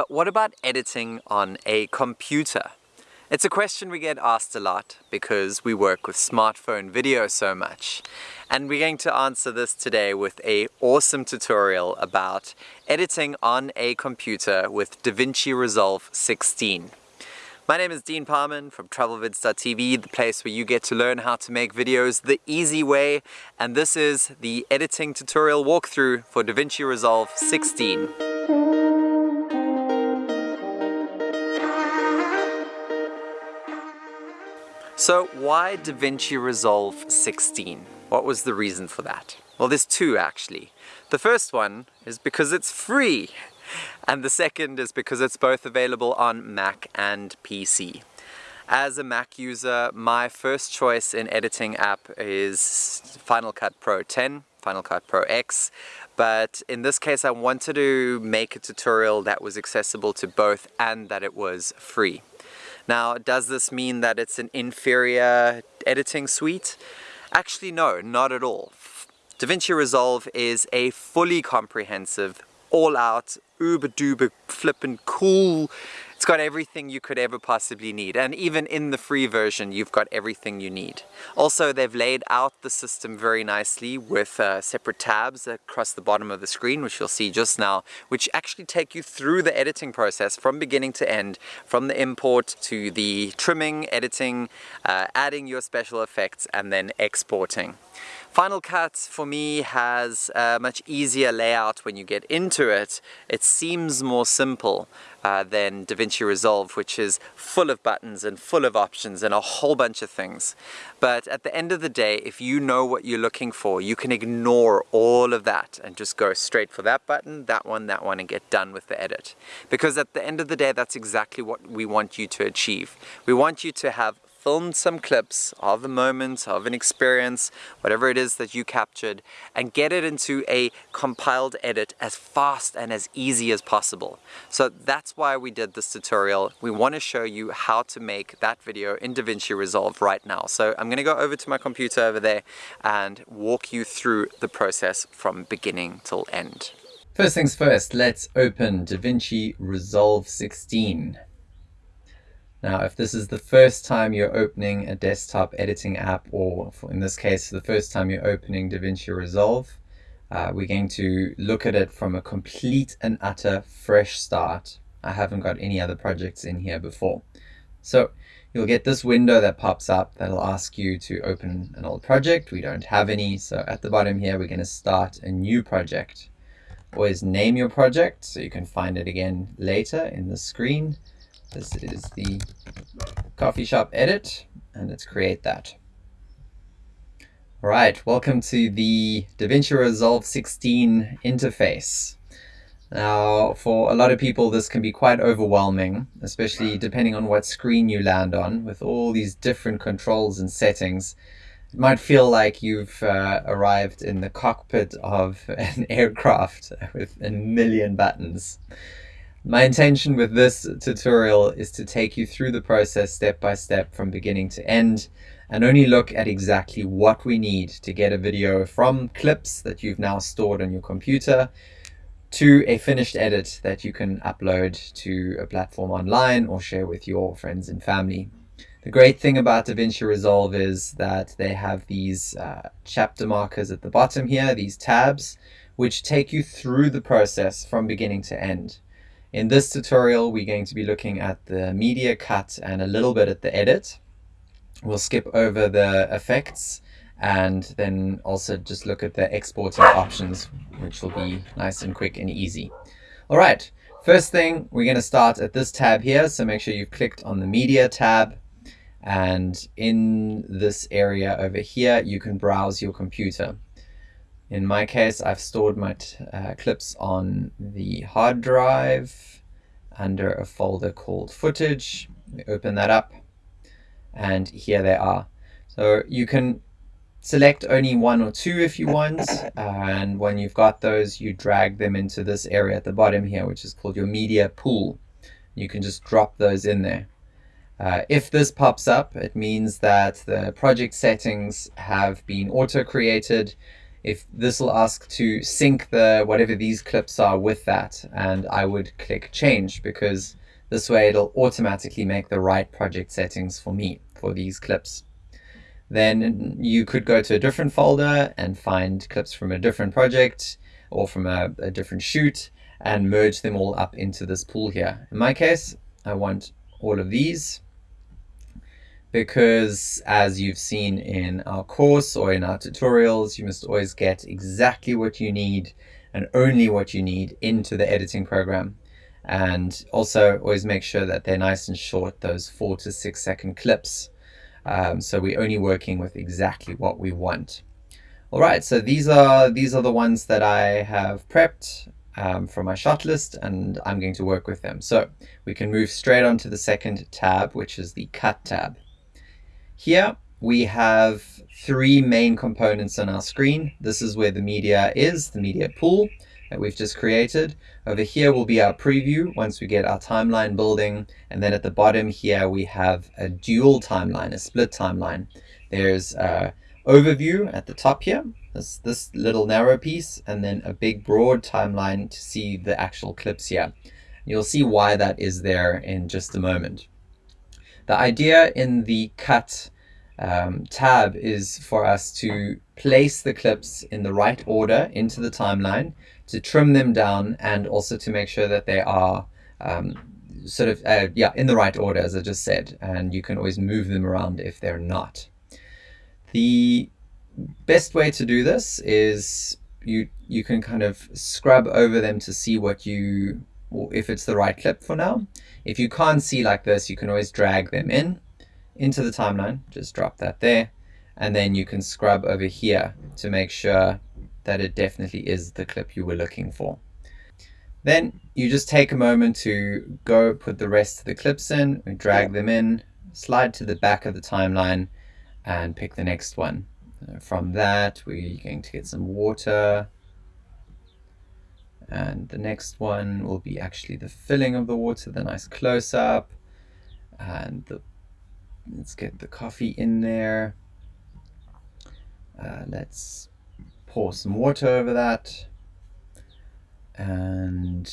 But what about editing on a computer? It's a question we get asked a lot because we work with smartphone video so much. And we're going to answer this today with a awesome tutorial about editing on a computer with DaVinci Resolve 16. My name is Dean Parman from TravelVids.tv, the place where you get to learn how to make videos the easy way. And this is the editing tutorial walkthrough for DaVinci Resolve 16. So why DaVinci Resolve 16? What was the reason for that? Well, there's two actually. The first one is because it's free. And the second is because it's both available on Mac and PC. As a Mac user, my first choice in editing app is Final Cut Pro 10, Final Cut Pro X, but in this case I wanted to make a tutorial that was accessible to both and that it was free. Now, does this mean that it's an inferior editing suite? Actually, no, not at all. DaVinci Resolve is a fully comprehensive, all-out, uber-duper flippin' cool it's got everything you could ever possibly need. And even in the free version, you've got everything you need. Also, they've laid out the system very nicely with uh, separate tabs across the bottom of the screen, which you'll see just now, which actually take you through the editing process from beginning to end, from the import to the trimming, editing, uh, adding your special effects, and then exporting. Final Cut for me has a much easier layout when you get into it. It seems more simple uh, than DaVinci Resolve which is full of buttons and full of options and a whole bunch of things. But at the end of the day, if you know what you're looking for, you can ignore all of that and just go straight for that button, that one, that one, and get done with the edit. Because at the end of the day, that's exactly what we want you to achieve. We want you to have filmed some clips of a moment, of an experience, whatever it is that you captured, and get it into a compiled edit as fast and as easy as possible. So that's why we did this tutorial. We want to show you how to make that video in DaVinci Resolve right now. So I'm going to go over to my computer over there and walk you through the process from beginning till end. First things first, let's open DaVinci Resolve 16. Now, if this is the first time you're opening a desktop editing app, or in this case, the first time you're opening DaVinci Resolve, uh, we're going to look at it from a complete and utter fresh start. I haven't got any other projects in here before. So you'll get this window that pops up that'll ask you to open an old project. We don't have any, so at the bottom here, we're going to start a new project. Always name your project so you can find it again later in the screen. This is the coffee shop edit, and let's create that. All right, welcome to the DaVinci Resolve 16 interface. Now, for a lot of people, this can be quite overwhelming, especially depending on what screen you land on with all these different controls and settings. It might feel like you've uh, arrived in the cockpit of an aircraft with a million buttons. My intention with this tutorial is to take you through the process step by step from beginning to end and only look at exactly what we need to get a video from clips that you've now stored on your computer to a finished edit that you can upload to a platform online or share with your friends and family. The great thing about DaVinci Resolve is that they have these uh, chapter markers at the bottom here, these tabs, which take you through the process from beginning to end. In this tutorial, we're going to be looking at the media cut and a little bit at the edit. We'll skip over the effects and then also just look at the exporting options, which will be nice and quick and easy. All right, first thing, we're going to start at this tab here. So make sure you've clicked on the media tab. And in this area over here, you can browse your computer. In my case, I've stored my uh, clips on the hard drive under a folder called footage. We open that up and here they are. So you can select only one or two if you want. And when you've got those, you drag them into this area at the bottom here, which is called your media pool. You can just drop those in there. Uh, if this pops up, it means that the project settings have been auto-created if this will ask to sync the whatever these clips are with that and I would click change because this way it'll automatically make the right project settings for me for these clips. Then you could go to a different folder and find clips from a different project or from a, a different shoot and merge them all up into this pool here. In my case, I want all of these because as you've seen in our course or in our tutorials, you must always get exactly what you need and only what you need into the editing program. And also always make sure that they're nice and short, those four to six second clips. Um, so we're only working with exactly what we want. All right, so these are these are the ones that I have prepped um, from my shot list and I'm going to work with them. So we can move straight on to the second tab, which is the cut tab. Here we have three main components on our screen. This is where the media is, the media pool that we've just created. Over here will be our preview once we get our timeline building. And then at the bottom here, we have a dual timeline, a split timeline. There's a overview at the top here, this, this little narrow piece, and then a big broad timeline to see the actual clips here. You'll see why that is there in just a moment. The idea in the cut um, tab is for us to place the clips in the right order into the timeline, to trim them down, and also to make sure that they are um, sort of, uh, yeah, in the right order, as I just said. And you can always move them around if they're not. The best way to do this is you you can kind of scrub over them to see what you if it's the right clip for now. If you can't see like this, you can always drag them in into the timeline. Just drop that there. And then you can scrub over here to make sure that it definitely is the clip you were looking for. Then you just take a moment to go put the rest of the clips in, drag them in, slide to the back of the timeline, and pick the next one. From that, we're going to get some water, and the next one will be actually the filling of the water, the nice close-up. And the, let's get the coffee in there. Uh, let's pour some water over that. And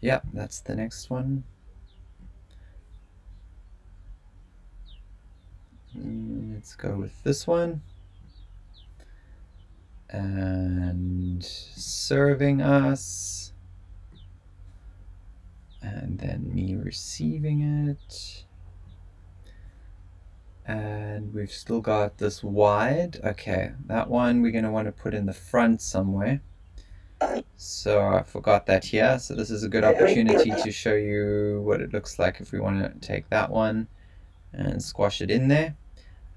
yeah, that's the next one. Let's go with this one and serving us and then me receiving it. And we've still got this wide. Okay that one we're going to want to put in the front somewhere. So I forgot that here so this is a good opportunity to show you what it looks like if we want to take that one and squash it in there.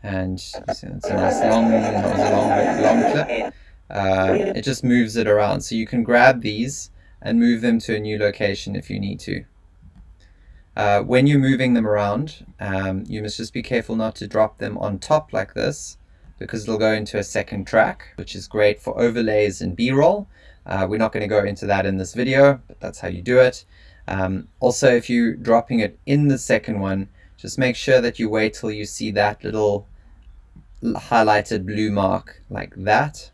And it's a nice long, long, long clip uh, it just moves it around. So you can grab these and move them to a new location if you need to. Uh, when you're moving them around, um, you must just be careful not to drop them on top like this because it'll go into a second track, which is great for overlays and B-roll. Uh, we're not going to go into that in this video, but that's how you do it. Um, also, if you're dropping it in the second one, just make sure that you wait till you see that little highlighted blue mark like that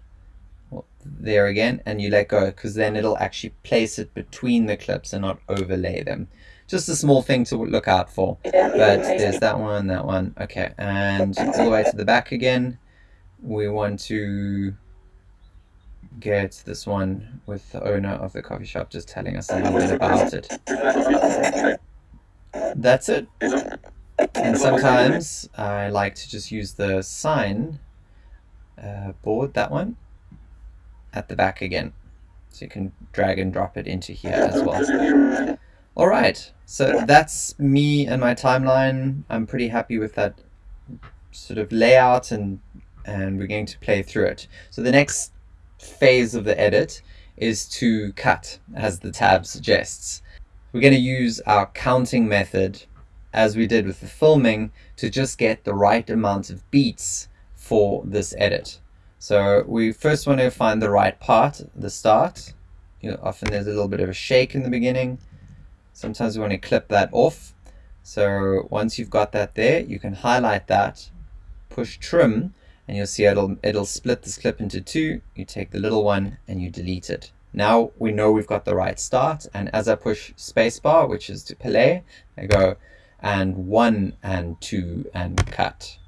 there again and you let go because then it'll actually place it between the clips and not overlay them. Just a small thing to look out for. But there's that one that one. Okay and all the way to the back again. We want to get this one with the owner of the coffee shop just telling us a little bit about it. That's it. And sometimes I like to just use the sign uh, board that one at the back again. So you can drag and drop it into here as well. All right, so that's me and my timeline. I'm pretty happy with that sort of layout and, and we're going to play through it. So the next phase of the edit is to cut, as the tab suggests. We're going to use our counting method, as we did with the filming, to just get the right amount of beats for this edit. So we first want to find the right part, the start. You know, often there's a little bit of a shake in the beginning. Sometimes we want to clip that off. So once you've got that there, you can highlight that, push trim, and you'll see it'll, it'll split this clip into two. You take the little one and you delete it. Now we know we've got the right start. And as I push spacebar, which is to play, I go and one and two and cut.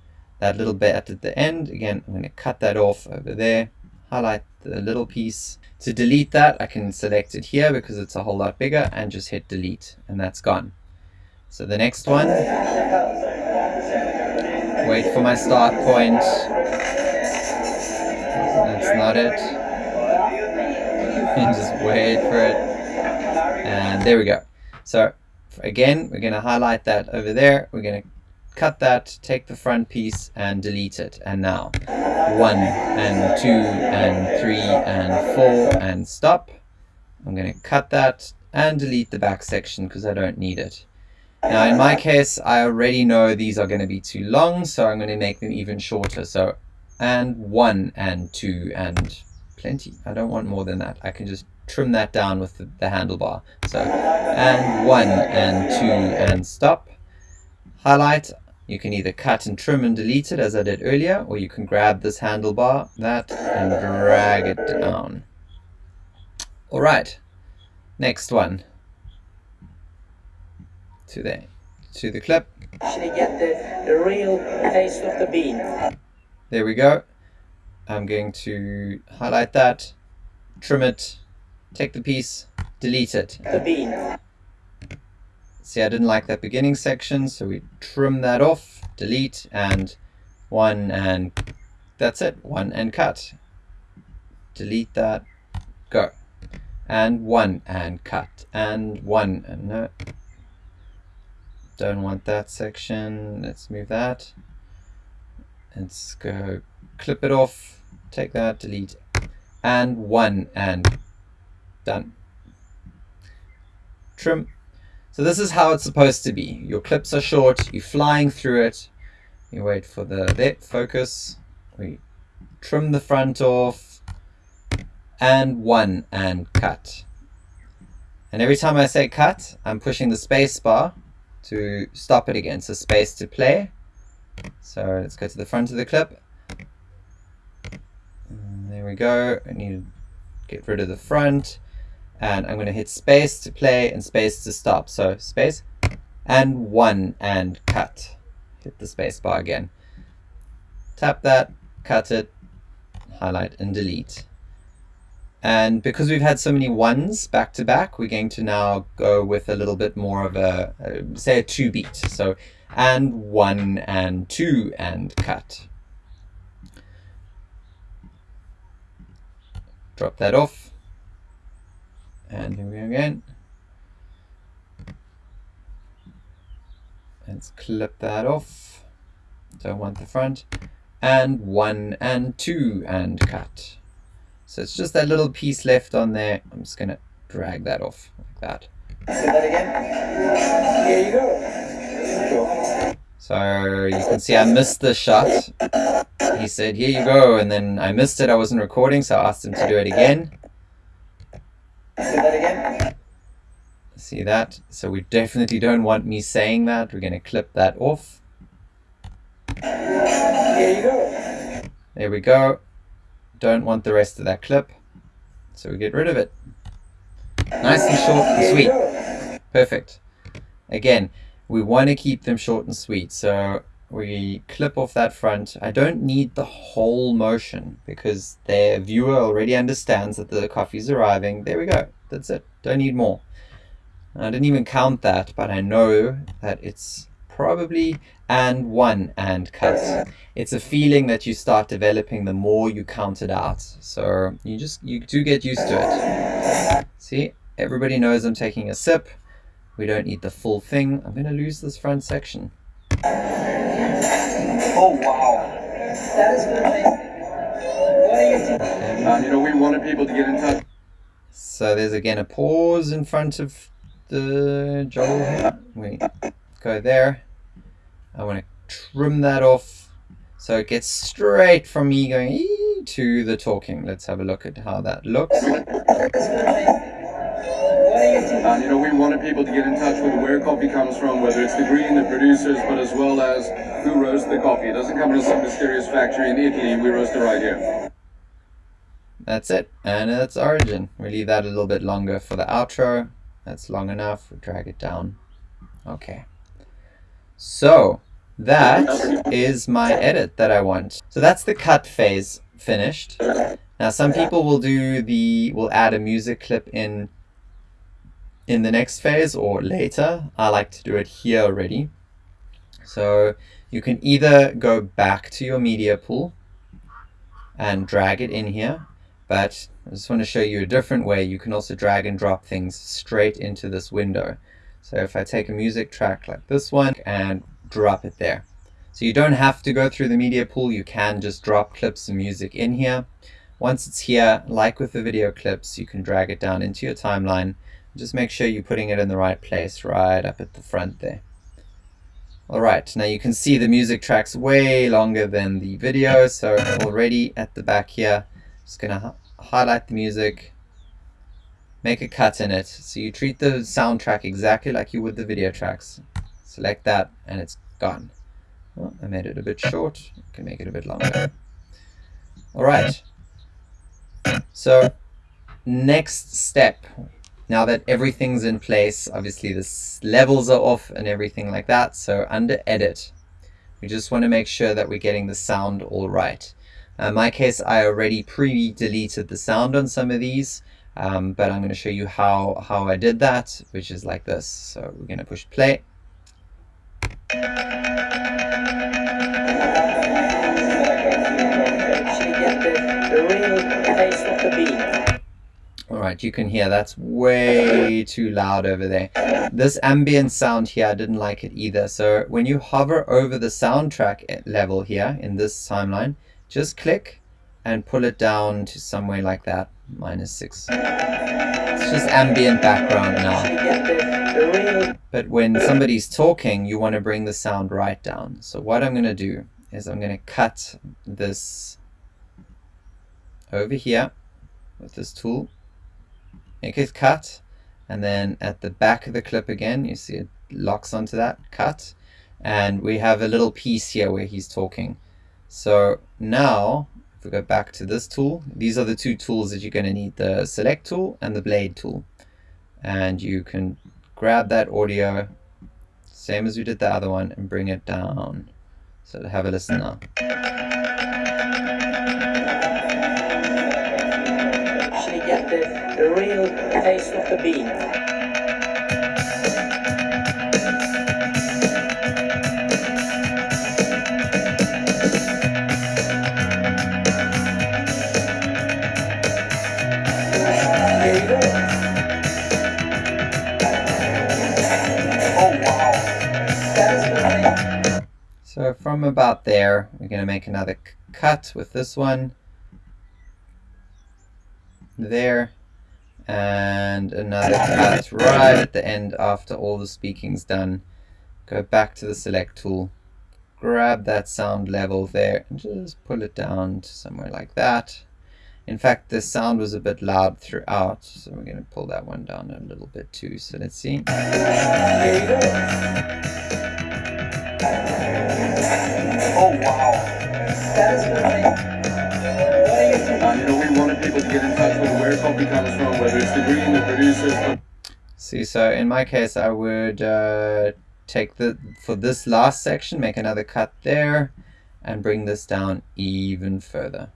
That little bit at the end, again, I'm going to cut that off over there, highlight the little piece. To delete that, I can select it here because it's a whole lot bigger and just hit delete and that's gone. So the next one, wait for my start point. That's not it. And just wait for it. And there we go. So again, we're going to highlight that over there. We're going to cut that, take the front piece and delete it. And now one and two and three and four and stop. I'm going to cut that and delete the back section because I don't need it. Now in my case, I already know these are going to be too long, so I'm going to make them even shorter. So, and one and two and plenty. I don't want more than that. I can just trim that down with the, the handlebar. So, and one and two and stop. Highlight. You can either cut and trim and delete it as I did earlier, or you can grab this handlebar, that, and drag it down. All right, next one to the to the clip. Actually get the, the real taste of the bean. There we go. I'm going to highlight that, trim it, take the piece, delete it. The bean. See, I didn't like that beginning section, so we trim that off, delete, and one, and that's it. One and cut. Delete that, go. And one and cut, and one, and no, don't want that section. Let's move that. Let's go clip it off, take that, delete, and one, and done. Trim. So this is how it's supposed to be. Your clips are short, you're flying through it, you wait for the there, focus, we trim the front off, and one, and cut. And every time I say cut, I'm pushing the space bar to stop it again. So space to play. So let's go to the front of the clip. And there we go. I need to get rid of the front. And I'm going to hit space to play and space to stop. So space and one and cut. Hit the space bar again. Tap that, cut it, highlight and delete. And because we've had so many ones back to back, we're going to now go with a little bit more of a, say a two beat. So, and one and two and cut. Drop that off. And here we go again. Let's clip that off. Don't want the front. And one and two and cut. So it's just that little piece left on there. I'm just going to drag that off like that. Say that again. Here you go. So you can see I missed the shot. He said, here you go. And then I missed it. I wasn't recording, so I asked him to do it again. Say that again. See that? So we definitely don't want me saying that. We're going to clip that off. Here you go. There we go don't want the rest of that clip, so we get rid of it. Nice and short and sweet. Perfect. Again, we want to keep them short and sweet, so we clip off that front. I don't need the whole motion because the viewer already understands that the coffee is arriving. There we go. That's it. Don't need more. I didn't even count that, but I know that it's probably and one and cut. It's a feeling that you start developing the more you count it out. So you just, you do get used to it. See, everybody knows I'm taking a sip. We don't need the full thing. I'm going to lose this front section. Oh, wow. That is amazing. What are you? You know, we wanted people to get in touch. So there's again a pause in front of the Joel here. We go there. I want to trim that off so it gets straight from me going to the talking. Let's have a look at how that looks. And you know, we wanted people to get in touch with where coffee comes from, whether it's the green, the producers, but as well as who roasts the coffee. It doesn't come from some mysterious factory in Italy. We roast it right here. That's it, and that's origin. We leave that a little bit longer for the outro. That's long enough. We drag it down. Okay. So that is my edit that I want. So that's the cut phase finished. Now some people will do the will add a music clip in in the next phase or later. I like to do it here already. So you can either go back to your media pool and drag it in here, but I just want to show you a different way. You can also drag and drop things straight into this window. So if I take a music track like this one and drop it there. So you don't have to go through the media pool, you can just drop clips of music in here. Once it's here, like with the video clips, you can drag it down into your timeline. Just make sure you're putting it in the right place, right up at the front there. Alright, now you can see the music track's way longer than the video, so already at the back here, just gonna highlight the music, make a cut in it. So you treat the soundtrack exactly like you would the video tracks. Select that and it's gone. Well, I made it a bit short, I can make it a bit longer. Alright, so next step, now that everything's in place, obviously the levels are off and everything like that, so under edit, we just want to make sure that we're getting the sound all right. Uh, in my case, I already pre-deleted the sound on some of these, um, but I'm going to show you how, how I did that, which is like this. So we're going to push play. Alright, you can hear that's way too loud over there. This ambient sound here, I didn't like it either. So when you hover over the soundtrack eh, level here in this timeline, just click and pull it down to somewhere like that, minus 6. It's just ambient background now. But when somebody's talking, you want to bring the sound right down. So what I'm going to do is I'm going to cut this over here with this tool make it cut. And then at the back of the clip again you see it locks onto that cut. And we have a little piece here where he's talking. So now if we go back to this tool these are the two tools that you're going to need the select tool and the blade tool. And you can grab that audio same as we did the other one and bring it down. So have a listen now taste of the bean. So from about there, we're going to make another cut with this one. There. And another cut right at the end after all the speaking's done. Go back to the select tool. Grab that sound level there and just pull it down to somewhere like that. In fact, the sound was a bit loud throughout, so we're going to pull that one down a little bit too. So let's see. There you go. Oh wow. That is great. What are you thinking? And you know, we wanted people to get in touch coffee comes from, whether it's the green, the producers, See, so in my case, I would uh, take the, for this last section, make another cut there, and bring this down even further.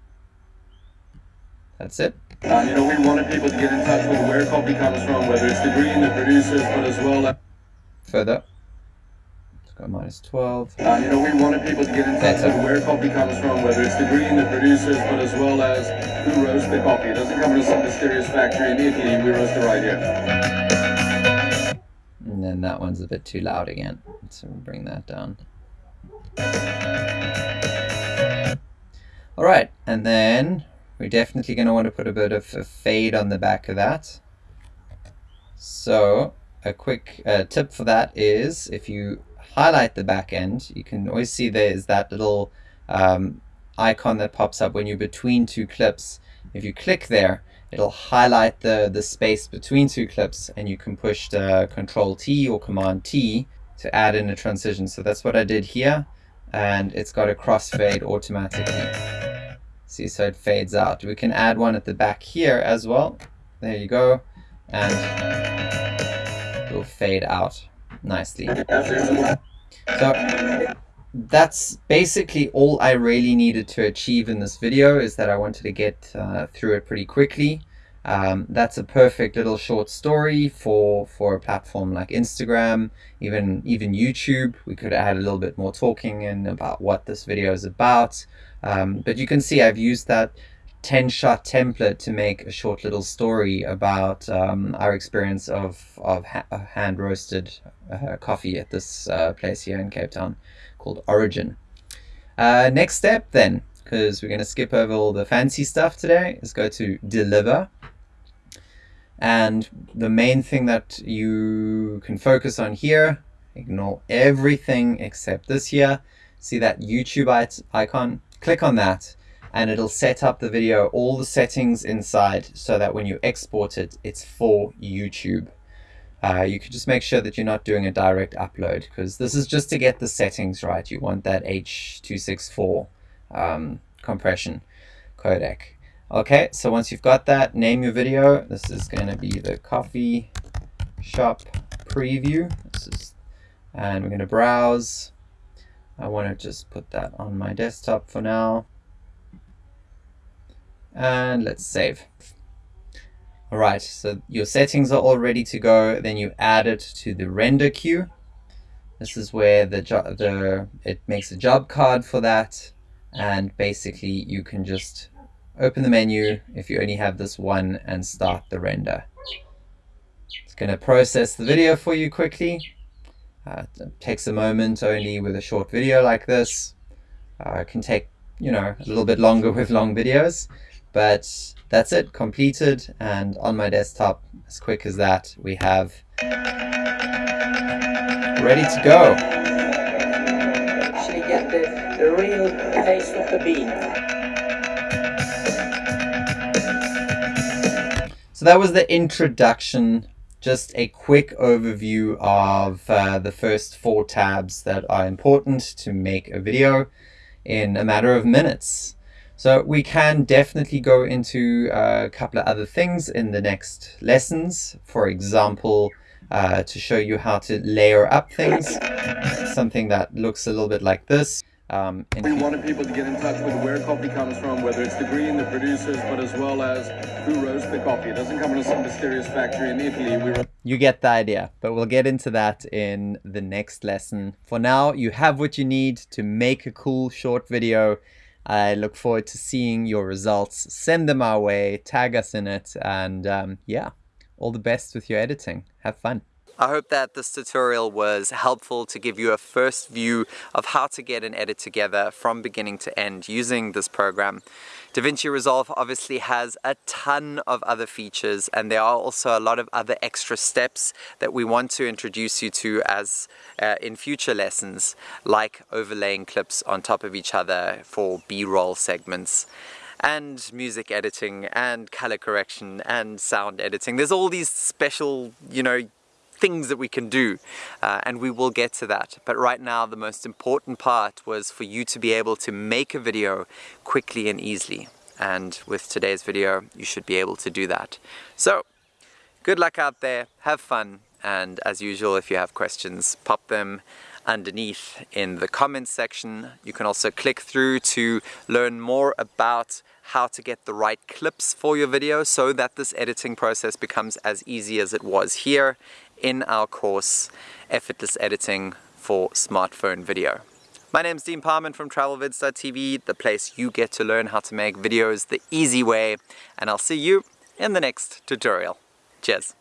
That's it. And you know, we wanted people to get in touch with where coffee comes from, whether it's the green, the producers, but as well as Further. Let's minus 12. And you know, we wanted people to get in touch with where coffee comes from, whether it's the green, the producers, but as well as who roasts the coffee. It doesn't come from some mysterious factory in Italy. We roast it right here. And then that one's a bit too loud again. So we'll bring that down. Alright, and then we're definitely going to want to put a bit of a fade on the back of that. So a quick uh, tip for that is if you highlight the back end, you can always see there's that little um, icon that pops up when you're between two clips. If you click there, it'll highlight the, the space between two clips and you can push the Control T or Command T to add in a transition. So that's what I did here and it's got a crossfade automatically. See, so it fades out. We can add one at the back here as well. There you go. And it will fade out nicely. So that's basically all I really needed to achieve in this video is that I wanted to get uh, through it pretty quickly. Um, that's a perfect little short story for for a platform like Instagram, even even YouTube. We could add a little bit more talking in about what this video is about. Um, but you can see I've used that 10 shot template to make a short little story about um, our experience of, of ha hand roasted uh, coffee at this uh, place here in Cape Town called Origin. Uh, next step then, because we're going to skip over all the fancy stuff today, is go to deliver. And the main thing that you can focus on here, ignore everything except this here. See that YouTube icon? Click on that and it'll set up the video, all the settings inside so that when you export it, it's for YouTube. Uh, you can just make sure that you're not doing a direct upload because this is just to get the settings right. You want that H.264 um, compression codec. Okay, so once you've got that, name your video. This is going to be the coffee shop preview. This is, and we're going to browse. I want to just put that on my desktop for now. And let's save. All right, so your settings are all ready to go. Then you add it to the render queue. This is where the, the it makes a job card for that. And basically you can just open the menu if you only have this one and start the render. It's going to process the video for you quickly. Uh, it takes a moment only with a short video like this. Uh, it can take, you know, a little bit longer with long videos, but that's it, completed. And on my desktop, as quick as that, we have ready to go. Actually get the, the real taste of the bean. So that was the introduction, just a quick overview of uh, the first four tabs that are important to make a video in a matter of minutes. So we can definitely go into uh, a couple of other things in the next lessons. For example, uh, to show you how to layer up things, something that looks a little bit like this. Um, we wanted people to get in touch with where coffee comes from, whether it's the green, the producers, but as well as who roasts the coffee. It doesn't come in some mysterious factory in Italy. We you get the idea, but we'll get into that in the next lesson. For now, you have what you need to make a cool short video. I look forward to seeing your results. Send them our way, tag us in it, and um, yeah, all the best with your editing. Have fun. I hope that this tutorial was helpful to give you a first view of how to get an edit together from beginning to end using this program. DaVinci Resolve obviously has a ton of other features and there are also a lot of other extra steps that we want to introduce you to as uh, in future lessons like overlaying clips on top of each other for b-roll segments and music editing and color correction and sound editing. There's all these special, you know, things that we can do uh, and we will get to that. But right now the most important part was for you to be able to make a video quickly and easily. And with today's video you should be able to do that. So good luck out there. Have fun. And as usual if you have questions pop them underneath in the comments section. You can also click through to learn more about how to get the right clips for your video so that this editing process becomes as easy as it was here in our course Effortless Editing for Smartphone Video. My name is Dean Parman from TravelVids.tv, the place you get to learn how to make videos the easy way, and I'll see you in the next tutorial. Cheers!